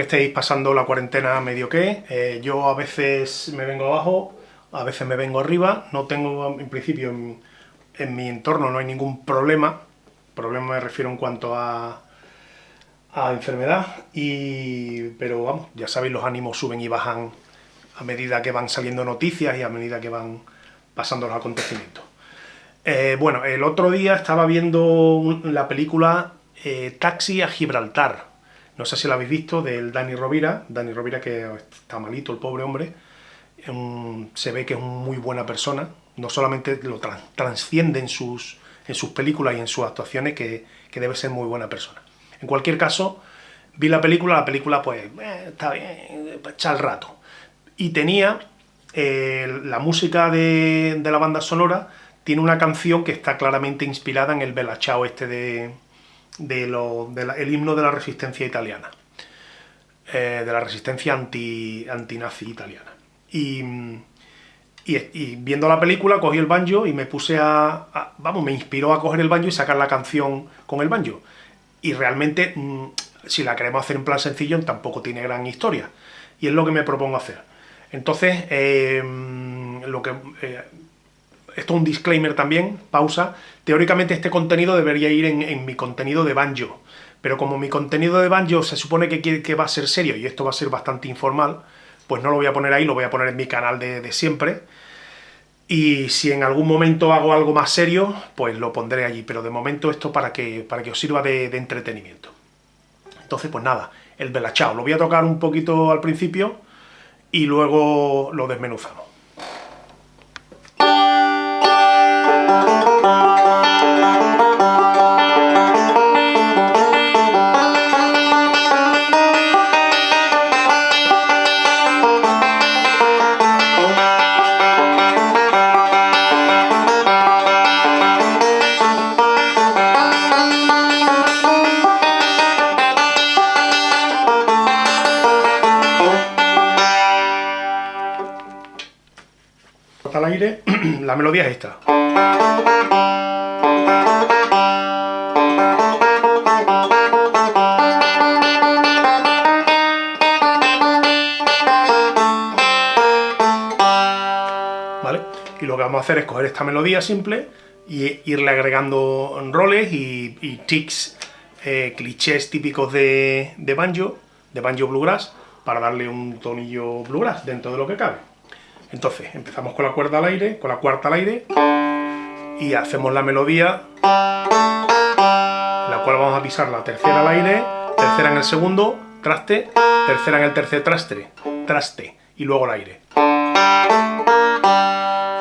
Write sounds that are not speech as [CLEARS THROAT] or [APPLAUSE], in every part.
Estéis pasando la cuarentena medio que. Eh, yo a veces me vengo abajo, a veces me vengo arriba. No tengo, en principio, en, mi entorno no hay ningún problema. Problema me refiero en cuanto a, a enfermedad. Y, pero vamos, ya sabéis, los ánimos suben y bajan a medida que van saliendo noticias y a medida que van pasando los acontecimientos. Eh, bueno, el otro día estaba viendo la película eh, Taxi a Gibraltar. No sé si la habéis visto, del Dani Rovira. Dani Rovira que está malito, el pobre hombre. se ve que es muy buena persona. No solamente lo transciende en sus, en sus películas y en sus actuaciones, que, debe ser muy buena persona. En cualquier caso, vi la película, la película pues eh, está bien, echar el rato. Y tenía la música de, de la banda sonora tiene una canción que está claramente inspirada en el Bella Ciao este de, el himno de la resistencia italiana, eh, de la resistencia anti, nazi italiana. Y, viendo la película cogí el banjo y me puse a, vamos, me inspiró a coger el banjo y sacar la canción con el banjo. Y realmente, mm, si la queremos hacer en plan sencillo, tampoco tiene gran historia. Y es lo que me propongo hacer. Entonces, eh, lo que eh, esto es un disclaimer también, pausa, teóricamente este contenido debería ir en, mi contenido de banjo, pero como mi contenido de banjo se supone que, que va a ser serio y esto va a ser bastante informal, pues no lo voy a poner ahí, lo voy a poner en mi canal de, siempre, y si en algún momento hago algo más serio, pues lo pondré allí, pero de momento esto para que, para que os sirva de, entretenimiento. Entonces, pues nada, el belachao, lo voy a tocar un poquito al principio y luego lo desmenuzamos. Al aire, [CLEARS THROAT] la melodía es esta. ¿Vale? Y lo que vamos a hacer es coger esta melodía simple y irle agregando roles y, tics, eh, clichés típicos de, de banjo, de banjo bluegrass, para darle un tonillo bluegrass dentro de lo que cabe. Entonces, empezamos con la cuerda al aire, con la cuarta al aire, y hacemos la melodía, la cual vamos a pisar la tercera al aire, tercera en el segundo, traste, tercera en el tercer traste, traste, y luego al aire.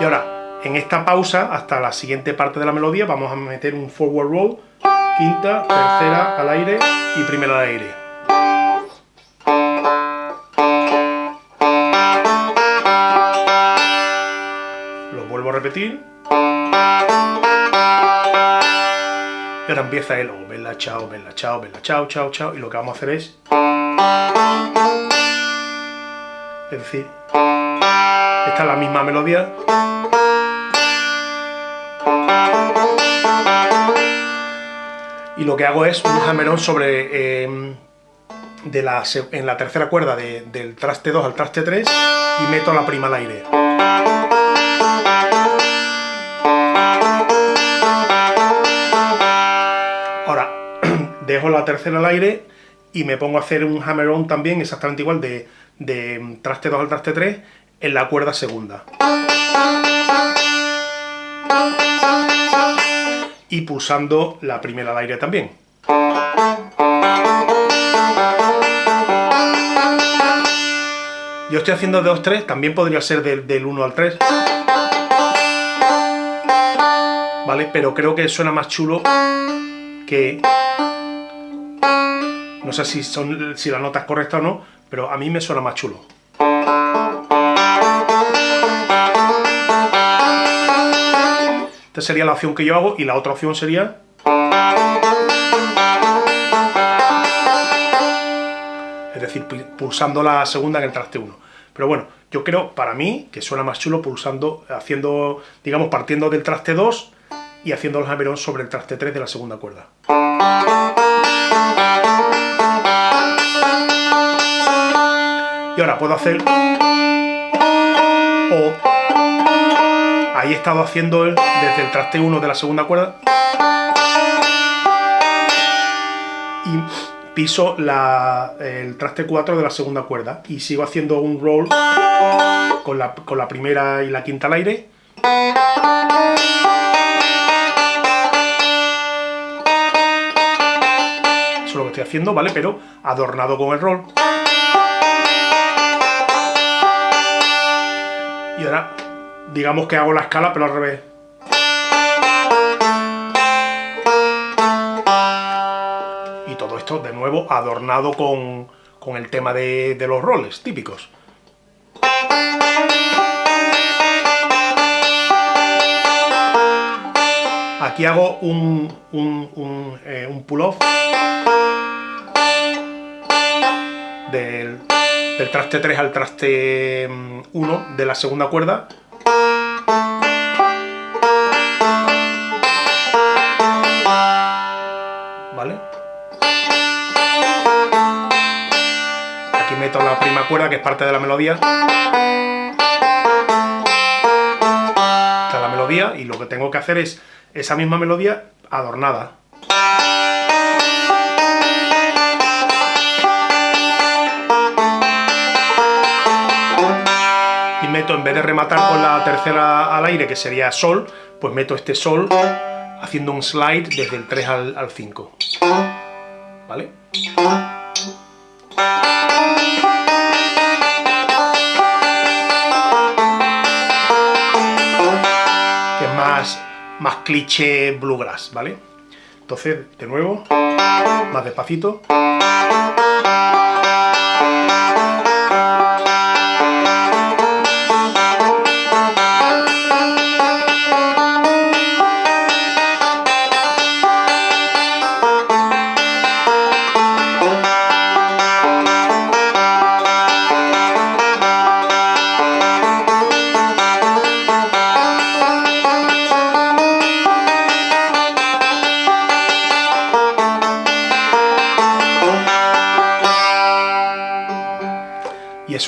Y ahora, en esta pausa, hasta la siguiente parte de la melodía, vamos a meter un forward roll, quinta, tercera al aire y primera al aire. Y ahora empieza el oh, bella, chao, bella, chao, bella, chao, chao, chao. Y lo que vamos a hacer es... Es decir, esta es la misma melodía. Y lo que hago es un jamerón sobre... Em, de la, en la tercera cuerda del traste 2 al traste 3 y meto la prima al aire. Dejo la tercera al aire y me pongo a hacer un hammer-on también, exactamente igual, de, de traste 2 al traste 3, en la cuerda segunda. Y pulsando la primera al aire también. Yo estoy haciendo de 2-3, también podría ser del 1 al 3. ¿Vale? Pero creo que suena más chulo que no sé si, son, si la nota es correcta o no, pero a mí me suena más chulo. Esta sería la opción que yo hago y la otra opción sería... Es decir, pulsando la segunda en el traste 1. Pero bueno, yo creo, para mí, que suena más chulo pulsando, haciendo, digamos, partiendo del traste 2 y haciendo el hammer sobre el traste 3 de la segunda cuerda. Y ahora puedo hacer... O... Ahí he estado haciendo el, desde el traste 1 de la segunda cuerda. Y piso el traste 4 de la segunda cuerda. Y sigo haciendo un roll con la, con la primera y la quinta al aire. Eso es lo que estoy haciendo, ¿vale? Pero adornado con el roll. Y ahora, digamos que hago la escala, pero al revés. Y todo esto, de nuevo, adornado con, el tema de, de los roles típicos. Aquí hago un, un, eh, pull-off del, del traste 3 al traste 1 mm, de la segunda cuerda. ¿Vale? Aquí meto la prima cuerda, que es parte de la melodía. Está la melodía, y lo que tengo que hacer es esa misma melodía adornada. Meto, en vez de rematar con la tercera al aire, que sería sol, pues meto este sol haciendo un slide desde el 3 al, al 5. ¿Vale? Que es más más cliché bluegrass, ¿vale? Entonces, de nuevo, más despacito.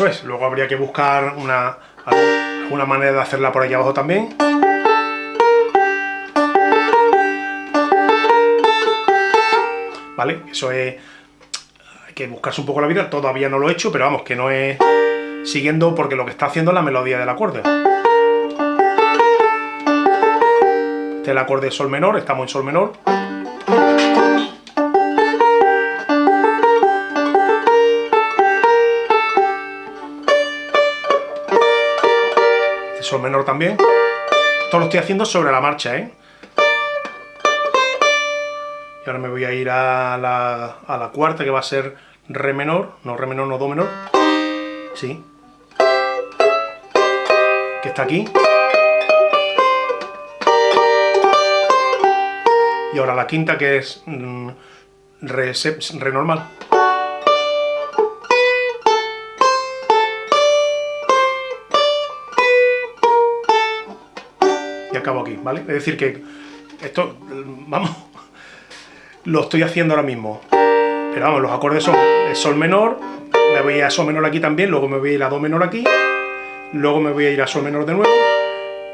Eso es. Luego habría que buscar una, alguna manera de hacerla por aquí abajo también. ¿Vale? Eso es... Hay que buscarse un poco la vida. Todavía no lo he hecho, pero vamos, que no es siguiendo porque lo que está haciendo es la melodía del acorde. Este es el acorde de sol menor, estamos en sol menor. Sol menor también. Esto lo estoy haciendo sobre la marcha, ¿eh? Y ahora me voy a ir a la, a la cuarta, que va a ser re menor, no re menor, no do menor. Sí. Que está aquí. Y ahora la quinta, que es mm, re, re normal. Acabo aquí, ¿vale? Es decir que esto, vamos, lo estoy haciendo ahora mismo. Pero vamos, los acordes son sol menor, me voy a sol menor aquí también, luego me voy a ir a do menor aquí, luego me voy a ir a sol menor de nuevo,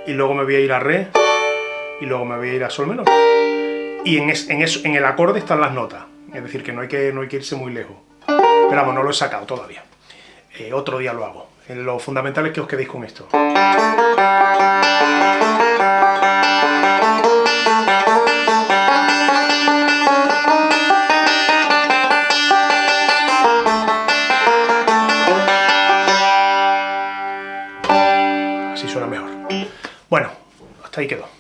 y luego me voy a ir a re, y luego me voy a ir a sol menor. Y en, en, eso, en el acorde están las notas, es decir, que no hay que, no hay que irse muy lejos. Pero vamos, no lo he sacado todavía. Eh, otro día lo hago. Lo fundamental es que os quedéis con esto. Hasta ahí quedó.